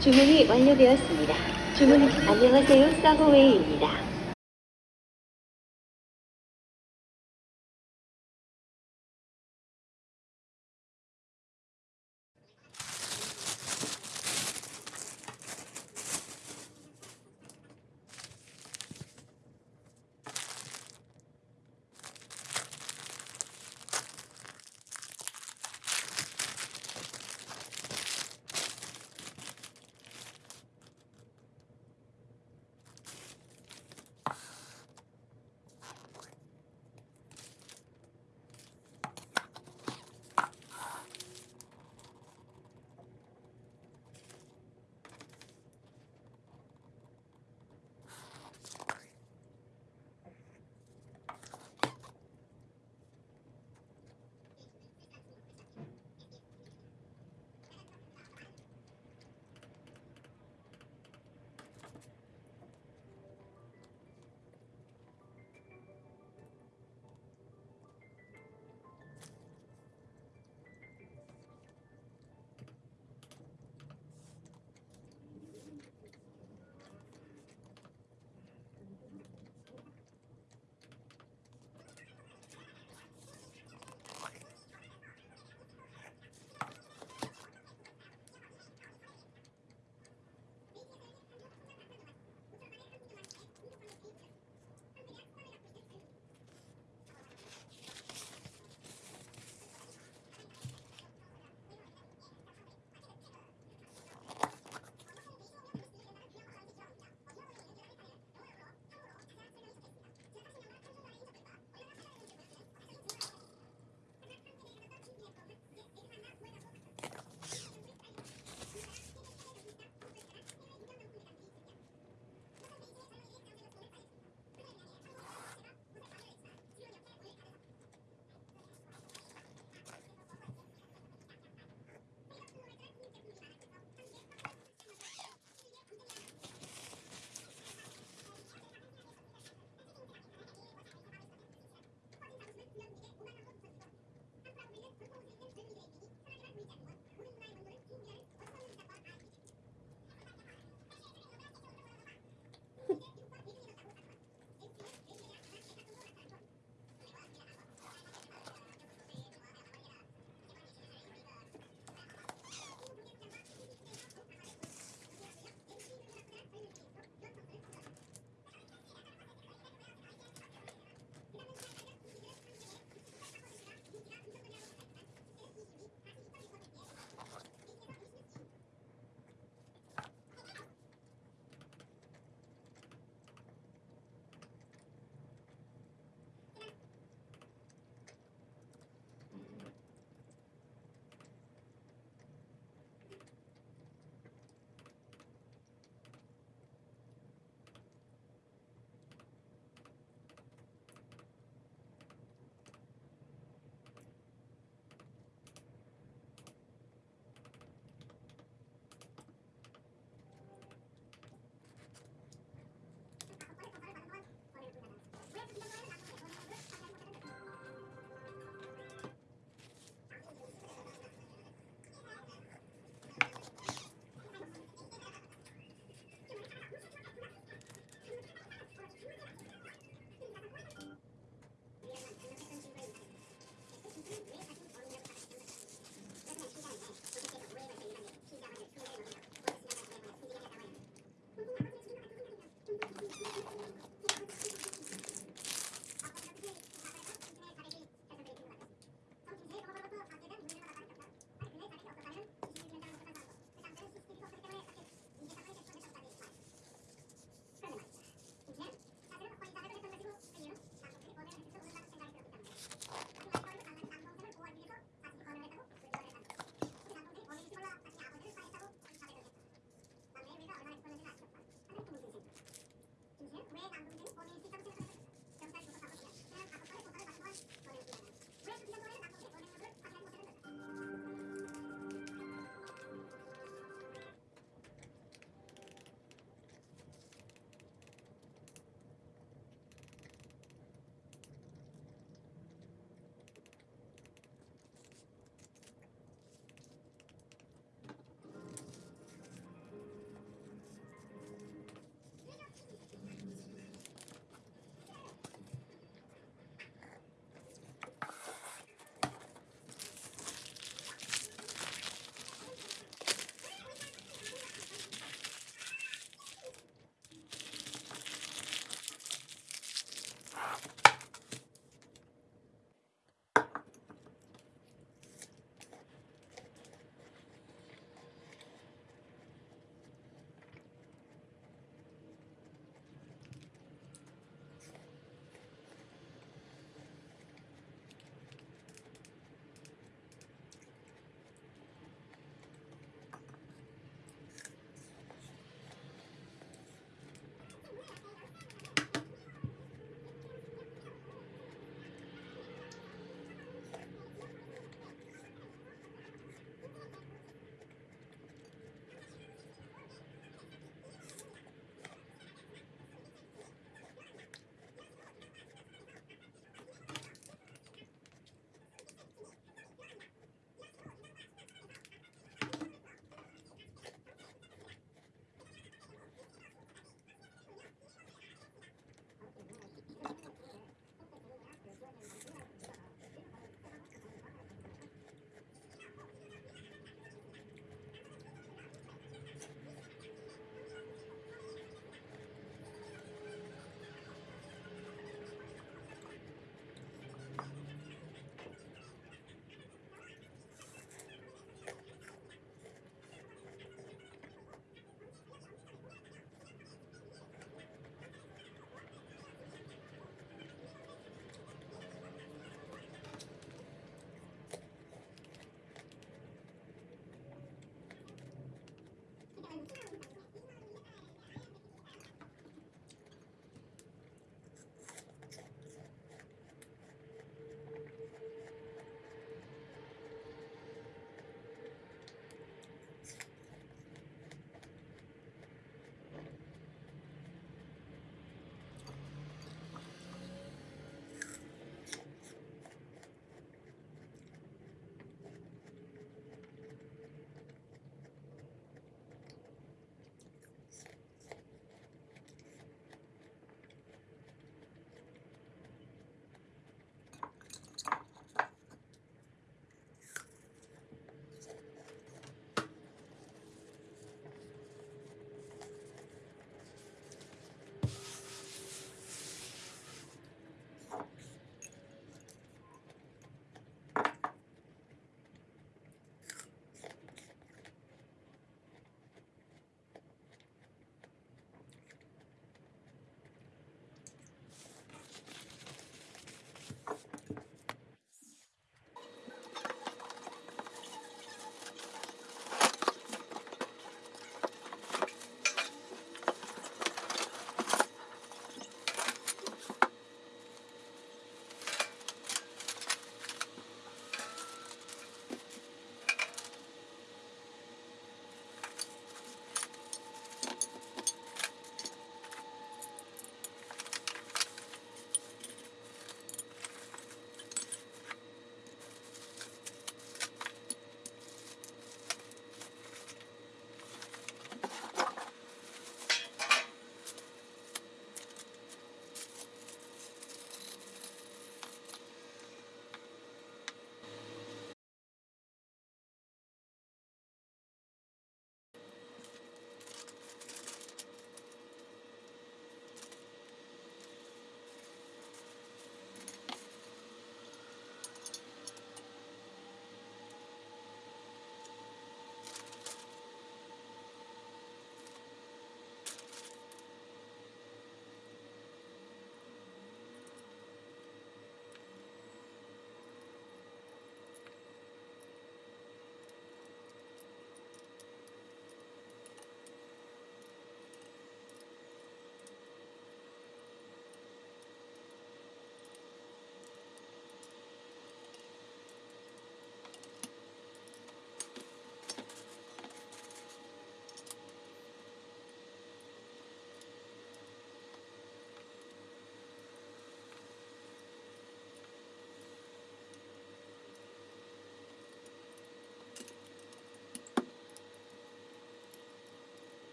주문이 완료되었습니다. 주문 안녕하세요. 서브웨이입니다.